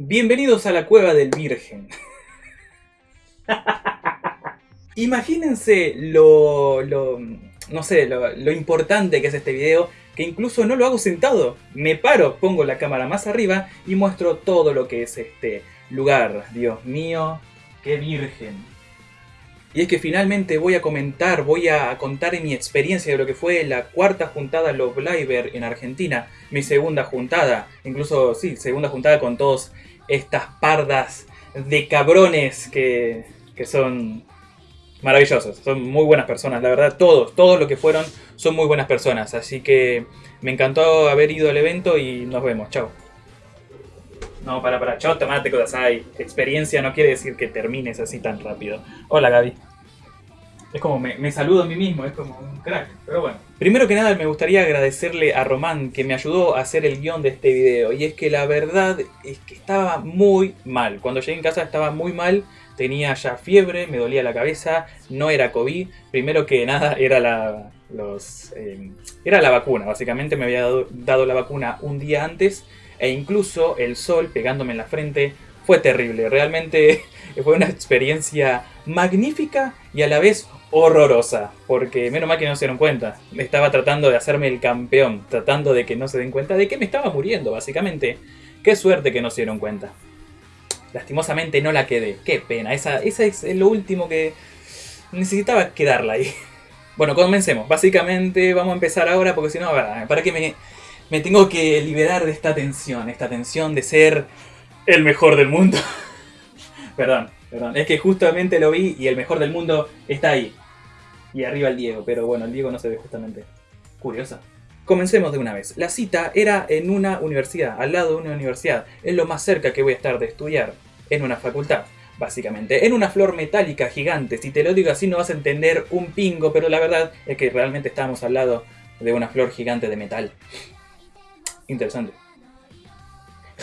Bienvenidos a la cueva del Virgen. Imagínense lo, lo, no sé, lo, lo importante que es este video, que incluso no lo hago sentado. Me paro, pongo la cámara más arriba y muestro todo lo que es este lugar. Dios mío, qué virgen. Y es que finalmente voy a comentar, voy a contar mi experiencia de lo que fue la cuarta juntada Love Live en Argentina. Mi segunda juntada, incluso, sí, segunda juntada con todos estas pardas de cabrones que, que son maravillosos. Son muy buenas personas, la verdad, todos, todos los que fueron son muy buenas personas. Así que me encantó haber ido al evento y nos vemos. Chao. No, para, para. Chao, tomate hay Experiencia no quiere decir que termines así tan rápido. Hola, Gaby. Es como me, saludo a mí mismo, es como un crack, pero bueno. Primero que nada me gustaría agradecerle a Román que me ayudó a hacer el guion de este video. Y es que la verdad es que estaba muy mal. Cuando llegué en casa estaba muy mal, tenía ya fiebre, me dolía la cabeza, no era COVID. Primero que nada era la, eh, era la vacuna, básicamente me había dado, dado la vacuna un día antes. E incluso el sol pegándome en la frente fue terrible. Realmente fue una experiencia magnífica y a la vez horrorosa, porque menos mal que no se dieron cuenta. Estaba tratando de hacerme el campeón, tratando de que no se den cuenta de que me estaba muriendo, básicamente. Qué suerte que no se dieron cuenta. Lastimosamente no la quedé, qué pena, esa, esa es lo último que necesitaba quedarla ahí. Bueno, comencemos. Básicamente vamos a empezar ahora porque si no, para que me, me tengo que liberar de esta tensión, esta tensión de ser el mejor del mundo. Perdón. Perdón, es que justamente lo vi y el mejor del mundo está ahí. Y arriba el Diego, pero bueno, el Diego no se ve justamente. Curiosa. Comencemos de una vez. La cita era en una universidad, al lado de una universidad. Es lo más cerca que voy a estar de estudiar. En una facultad, básicamente. En una flor metálica gigante. Si te lo digo así no vas a entender un pingo, pero la verdad es que realmente estábamos al lado de una flor gigante de metal. Interesante.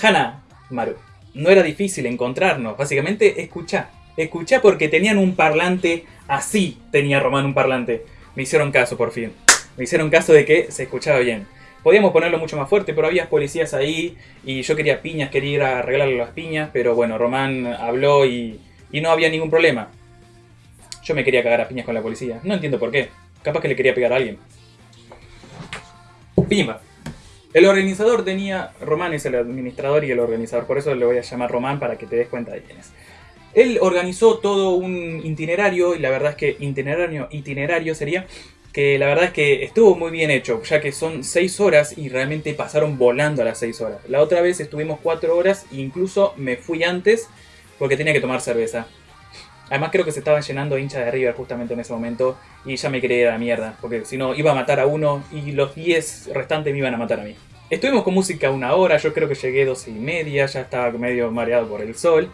Hana Maru no era difícil encontrarnos. Básicamente, escucha. Escucha porque tenían un parlante así. Tenía Román un parlante. Me hicieron caso por fin. Me hicieron caso de que se escuchaba bien. Podíamos ponerlo mucho más fuerte, pero había policías ahí y yo quería piñas, quería ir a arreglarle las piñas, pero bueno, Román habló y, y no había ningún problema. Yo me quería cagar a piñas con la policía. No entiendo por qué. Capaz que le quería pegar a alguien. Pimba. El organizador tenía, Román es el administrador y el organizador, por eso le voy a llamar Román para que te des cuenta de quién es. Él organizó todo un itinerario y la verdad es que itinerario, itinerario sería que la verdad es que estuvo muy bien hecho, ya que son 6 horas y realmente pasaron volando a las 6 horas. La otra vez estuvimos 4 horas e incluso me fui antes porque tenía que tomar cerveza. Además creo que se estaban llenando hinchas de River justamente en ese momento y ya me quería ir a la mierda, porque si no iba a matar a uno y los 10 restantes me iban a matar a mí. Estuvimos con música una hora, yo creo que llegué 12 y media, ya estaba medio mareado por el sol.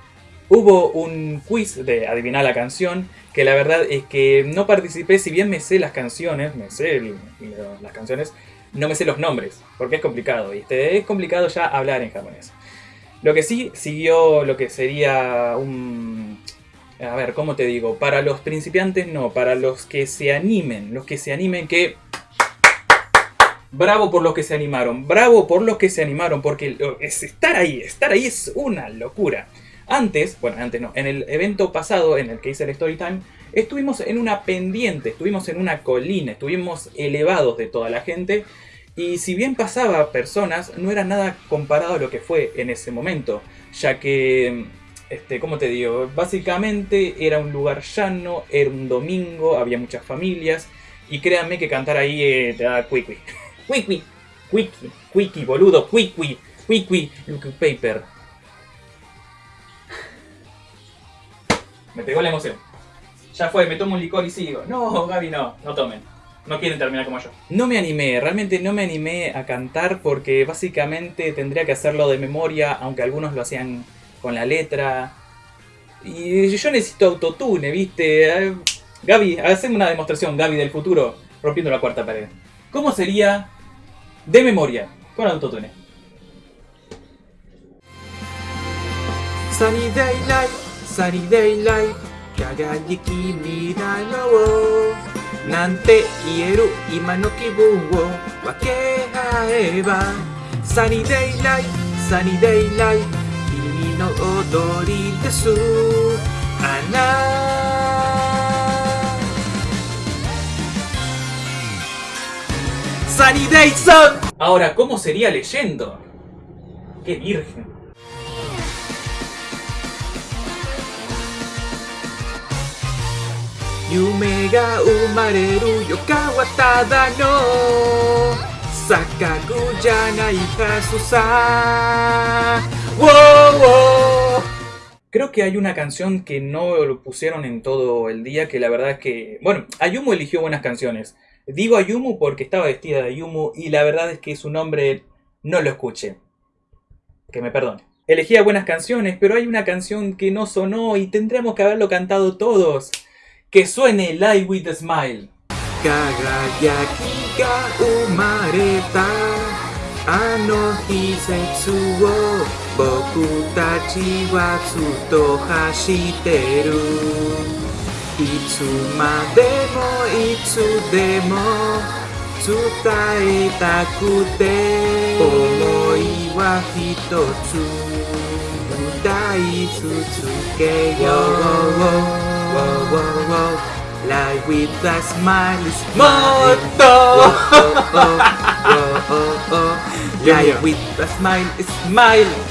Hubo un quiz de adivinar la canción, que la verdad es que no participé, si bien me sé las canciones, me sé las canciones, no me sé los nombres, porque es complicado, ¿viste? Es complicado ya hablar en japonés. Lo que sí siguió lo que sería un a ver, ¿cómo te digo? Para los principiantes no, para los que se animen, los que se animen que... Bravo por los que se animaron, bravo por los que se animaron, porque es estar ahí, estar ahí es una locura. Antes, bueno, antes no, en el evento pasado en el que hice el story time, estuvimos en una pendiente, estuvimos en una colina, estuvimos elevados de toda la gente, y si bien pasaba personas, no era nada comparado a lo que fue en ese momento, ya que este, ¿cómo te digo? Básicamente era un lugar llano, era un domingo, había muchas familias. Y créanme que cantar ahí eh, te da quiqui. quiqui, quiqui, quiqui, boludo, quiqui, quiqui, look paper. Me pegó la emoción. Ya fue, me tomo un licor y sigo. No, Gaby, no, no tomen. No quieren terminar como yo. No me animé, realmente no me animé a cantar porque básicamente tendría que hacerlo de memoria, aunque algunos lo hacían con la letra. Y yo necesito autotune, ¿viste? Gaby, hacemos una demostración, Gaby del futuro, rompiendo la cuarta pared. ¿Cómo sería de memoria con autotune? Sunny daylight, sunny daylight, kagagi kimi da no Nante ieru ima no kibun wo wakehaeba Sunny daylight, sunny daylight 踊りですあな Sunny Day Sun Ahora, ¿cómo sería leyendo? ¡Qué virgen! 夢が生まれるよかはただ Creo que hay una canción que no lo pusieron en todo el día, que la verdad es que... Bueno, Ayumu eligió buenas canciones. Digo Ayumu porque estaba vestida de Ayumu y la verdad es que su nombre no lo escuché. Que me perdone. Elegía buenas canciones, pero hay una canción que no sonó y tendremos que haberlo cantado todos. Que suene Live with a Smile. 僕たちはずっと走ってる。いつまでもいつでも伝えたくて。思いは一つ歌い続けよう。Live with a smile is ¡Moto! Live with a smile is smile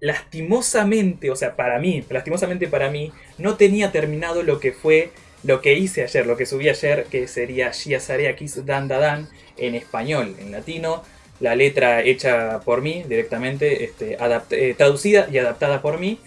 Lastimosamente, o sea, para mí, lastimosamente para mí, no tenía terminado lo que fue lo que hice ayer, lo que subí ayer, que sería Shiasare Kiss Dan Dan en español, en latino, la letra hecha por mí directamente, este, eh, traducida y adaptada por mí,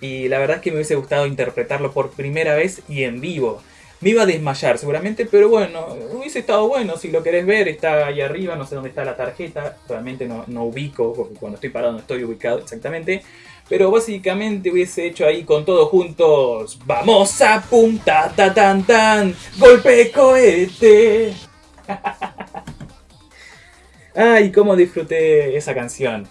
y la verdad es que me hubiese gustado interpretarlo por primera vez y en vivo. Me iba a desmayar seguramente, pero bueno, hubiese estado bueno. Si lo querés ver, está ahí arriba, no sé dónde está la tarjeta. Realmente no, no ubico, porque cuando estoy parado no estoy ubicado exactamente. Pero básicamente hubiese hecho ahí con todos juntos. ¡Vamos a punta, ta tan tan! ¡Golpe cohete! Ay, cómo disfruté esa canción.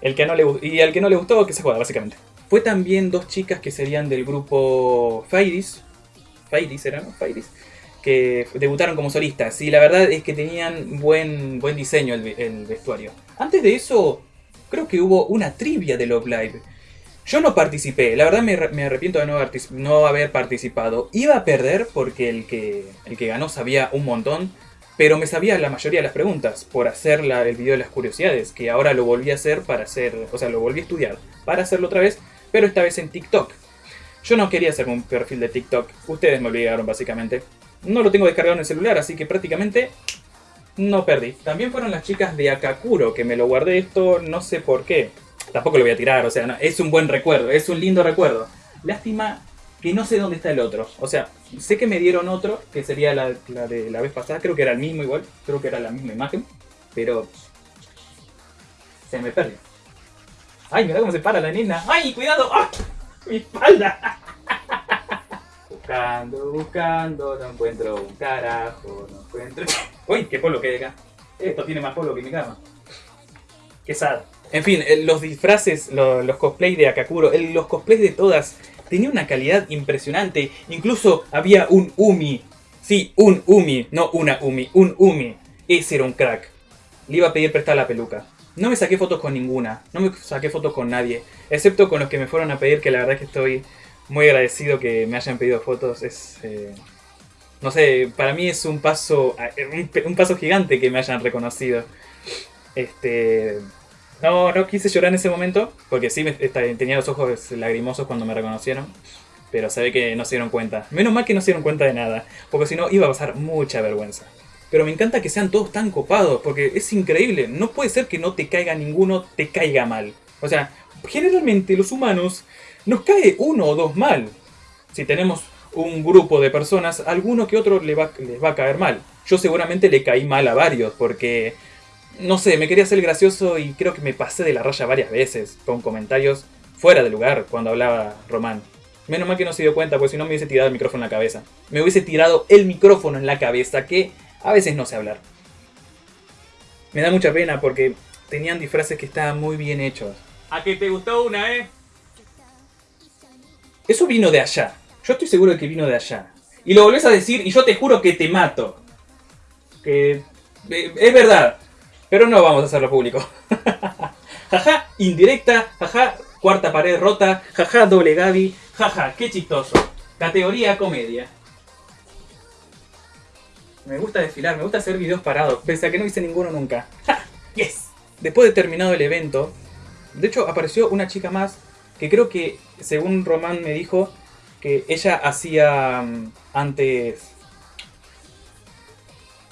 El que no le, y al que no le gustó, que se juega, básicamente. Fue también dos chicas que serían del grupo Fairis. Fairis eran, ¿no? Fairis. Que debutaron como solistas. Y la verdad es que tenían buen, buen diseño el, vestuario. Antes de eso, creo que hubo una trivia de Love Live. Yo no participé, la verdad me, arrepiento de no, no, haber participado. Iba a perder porque el que, el que ganó sabía un montón, pero me sabía la mayoría de las preguntas por hacer el video de las curiosidades, que ahora lo volví a hacer para hacer, o sea, lo volví a estudiar para hacerlo otra vez pero esta vez en TikTok. Yo no quería hacer un perfil de TikTok, ustedes me obligaron básicamente. No lo tengo descargado en el celular, así que prácticamente no perdí. También fueron las chicas de Akakuro, que me lo guardé esto, no sé por qué. Tampoco lo voy a tirar, o sea, es un buen recuerdo, es un lindo recuerdo. Lástima que no sé dónde está el otro. O sea, sé que me dieron otro, que sería la, la de la vez pasada, creo que era el mismo igual, creo que era la misma imagen, pero se me perdió. Ay, mira cómo se para la nena. Ay, cuidado. ¡Ah! Mi espalda. Buscando, buscando, no encuentro un carajo, no encuentro... Uy, qué polo que hay acá. Esto tiene más polo que mi cama. Qué sad. En fin, eh, los disfraces, los, cosplays de Akakuro, los cosplays de todas, tenían una calidad impresionante. Incluso había un Umi. Sí, un Umi, no una Umi, un Umi. Ese era un crack. Le iba a pedir prestar la peluca. No me saqué fotos con ninguna, no me saqué fotos con nadie, excepto con los que me fueron a pedir, que la verdad que estoy muy agradecido que me hayan pedido fotos. Es, eh, no sé, para mí es un paso, un, paso gigante que me hayan reconocido. Este, no, no quise llorar en ese momento, porque sí me, tenía los ojos lagrimosos cuando me reconocieron. Pero se ve que no se dieron cuenta. Menos mal que no se dieron cuenta de nada, porque si no iba a pasar mucha vergüenza. Pero me encanta que sean todos tan copados, porque es increíble. No puede ser que no te caiga ninguno, te caiga mal. O sea, generalmente los humanos nos cae uno o dos mal. Si tenemos un grupo de personas, alguno que otro les va, les va a caer mal. Yo seguramente le caí mal a varios, porque... No sé, me quería hacer gracioso y creo que me pasé de la raya varias veces, con comentarios fuera de lugar cuando hablaba Román. Menos mal que no se dio cuenta, porque si no me hubiese tirado el micrófono en la cabeza. Me hubiese tirado el micrófono en la cabeza, que a veces no sé hablar. Me da mucha pena porque tenían disfraces que estaban muy bien hechos. ¿A qué te gustó una, eh? Eso vino de allá. Yo estoy seguro de que vino de allá. Y lo volvés a decir y yo te juro que te mato. Que... Eh, es verdad. Pero no vamos a hacerlo público. jaja, indirecta, jaja, Cuarta pared rota, jaja, doble Gaby, jaja, qué chistoso. Categoría comedia. Me gusta desfilar, me gusta hacer videos parados, pese a que no hice ninguno nunca. ¡Ja! ¡Yes! Después de terminado el evento, de hecho apareció una chica más que creo que, según Román me dijo, que ella hacía mm, antes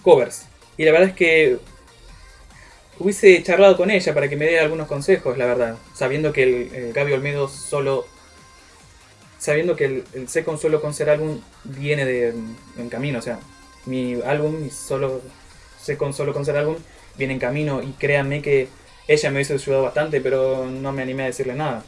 covers. Y la verdad es que hubiese charlado con ella para que me dé algunos consejos, la verdad. Sabiendo que el, el Gaby Olmedo solo... Sabiendo que el, el Second solo con ser álbum viene de, en camino, o sea, mi álbum, mi solo Second solo con ser álbum, viene en camino y créanme que ella me hubiese ayudado bastante, pero no me animé a decirle nada.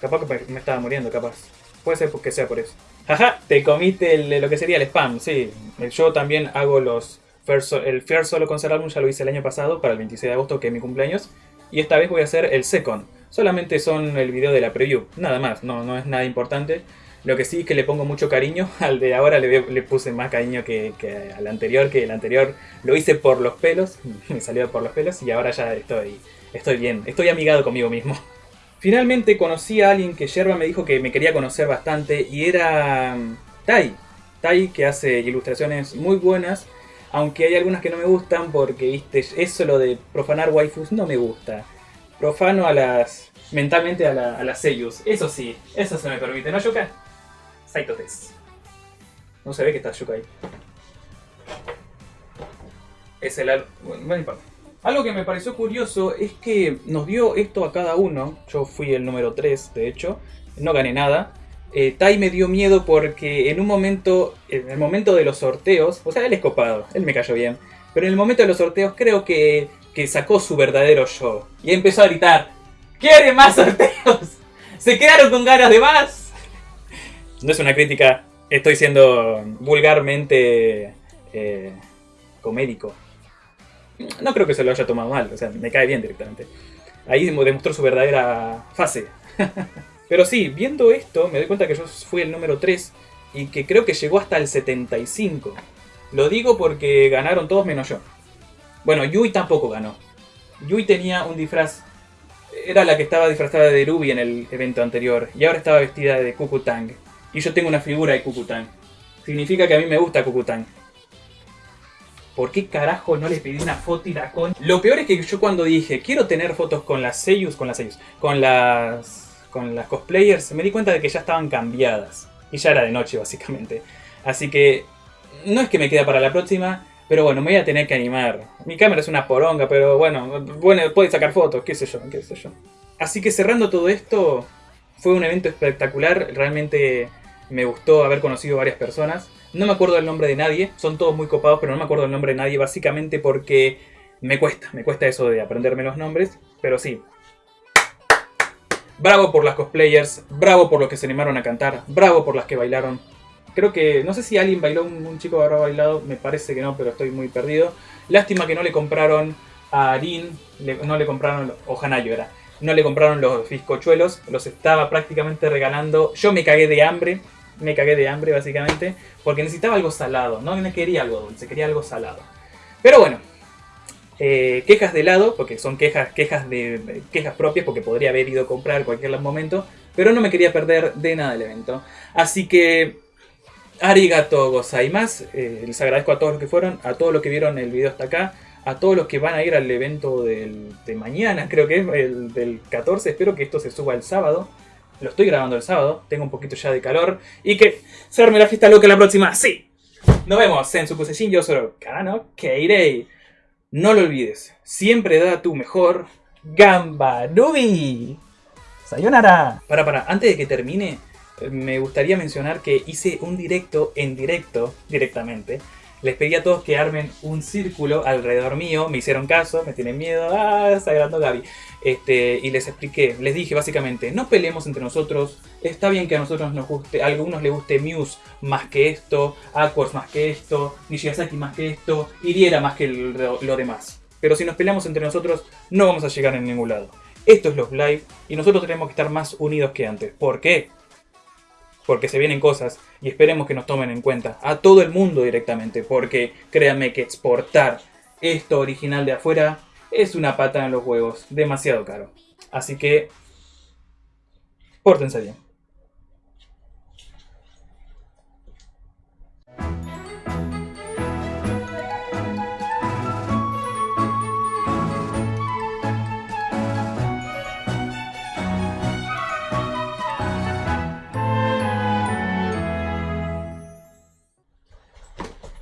Capaz que me estaba muriendo, capaz. Puede ser que sea por eso. Jaja, te comiste el- lo que sería el spam, sí. Yo también hago los First el First Solo Concert Album, ya lo hice el año pasado, para el 26 de agosto, que es mi cumpleaños. Y esta vez voy a hacer el Second. Solamente son el video de la preview, nada más, no, no es nada importante. Lo que sí es que le pongo mucho cariño, al de ahora le, puse más cariño que, al anterior, que el anterior lo hice por los pelos, me salió por los pelos y ahora ya estoy, estoy bien, estoy amigado conmigo mismo. Finalmente conocí a alguien que Yerba me dijo que me quería conocer bastante y era mm, Tai. Tai que hace ilustraciones muy buenas, aunque hay algunas que no me gustan porque, viste, eso lo de profanar waifus no me gusta. Profano a las... mentalmente a, la- a las seiyus, eso sí, eso se me permite, ¿no, Yuka? Saitotes. No se ve que está Yuka ahí. Es el... Bueno. Algo que me pareció curioso es que nos dio esto a cada uno. Yo fui el número 3, de hecho. No gané nada. Eh, tai me dio miedo porque en un momento, en el momento de los sorteos, o sea, él es copado, él me cayó bien. Pero en el momento de los sorteos creo que, que sacó su verdadero yo. Y empezó a gritar, ¿quiere más sorteos? ¿Se quedaron con ganas de más? No es una crítica, estoy siendo vulgarmente eh, comédico. No creo que se lo haya tomado mal, o sea, me cae bien directamente. Ahí demostró su verdadera fase. Pero sí, viendo esto, me doy cuenta que yo fui el número 3 y que creo que llegó hasta el 75. Lo digo porque ganaron todos menos yo. Bueno, Yui tampoco ganó. Yui tenía un disfraz. Era la que estaba disfrazada de Ruby en el evento anterior. Y ahora estaba vestida de Kukutang. Y yo tengo una figura de Kukutang. Significa que a mí me gusta Kukutang. ¿Por qué carajo no le pedí una foto y la con? Lo peor es que yo cuando dije quiero tener fotos con las Seiyus, con las Seiyus, con las con las cosplayers, me di cuenta de que ya estaban cambiadas. Y ya era de noche básicamente. Así que no es que me queda para la próxima, pero bueno, me voy a tener que animar. Mi cámara es una poronga, pero bueno, bueno, puede sacar fotos, qué sé yo, qué sé yo. Así que cerrando todo esto, fue un evento espectacular, realmente me gustó haber conocido varias personas. No me acuerdo el nombre de nadie, son todos muy copados, pero no me acuerdo el nombre de nadie básicamente porque me cuesta, me cuesta eso de aprenderme los nombres, pero sí. Bravo por las cosplayers, bravo por los que se animaron a cantar, bravo por las que bailaron. Creo que, no sé si alguien bailó, un, un chico habrá bailado, me parece que no, pero estoy muy perdido. Lástima que no le compraron a Arin, no le compraron, o Hanayo era, no le compraron los bizcochuelos, los estaba prácticamente regalando. Yo me cagué de hambre, me cagué de hambre básicamente, porque necesitaba algo salado, no quería algo dulce, quería algo salado. Pero bueno, eh, quejas de lado, porque son quejas, quejas, de, quejas propias, porque podría haber ido a comprar cualquier momento, pero no me quería perder de nada el evento. Así que, arigato gozaimasu, eh, les agradezco a todos los que fueron, a todos los que vieron el video hasta acá, a todos los que van a ir al evento de mañana, creo que es el del 14, espero que esto se suba el sábado. Lo estoy grabando el sábado, tengo un poquito ya de calor, y que se arme la fiesta loca la próxima, sí. Nos vemos en Sukusejin Yo Soro Kano Keirei. No lo olvides, siempre da tu mejor Gamba Nubi. Sayonara. Para, para, antes de que termine, eh, me gustaría mencionar que hice un directo en directo, directamente. Les pedí a todos que armen un círculo alrededor mío, me hicieron caso, me tienen miedo, ah, está Gaby. Este, y les expliqué, les dije básicamente, no peleemos entre nosotros, está bien que a nosotros nos guste, a algunos les guste Muse más que esto, Aquars más que esto, Nishigasaki más que esto, Iriera más que lo demás. Pero si nos peleamos entre nosotros, no vamos a llegar a ningún lado. Esto es los live y nosotros tenemos que estar más unidos que antes. ¿Por qué? porque se vienen cosas y esperemos que nos tomen en cuenta a todo el mundo directamente, porque créanme que exportar esto original de afuera es una pata en los huevos, demasiado caro. Así que, pórtense bien.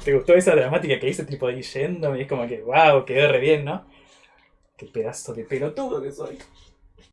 ¿Te gustó esa dramática que hice tipo ahí yendo? Y es como que, wow, quedó re bien, ¿no? Qué pedazo de pelotudo que soy.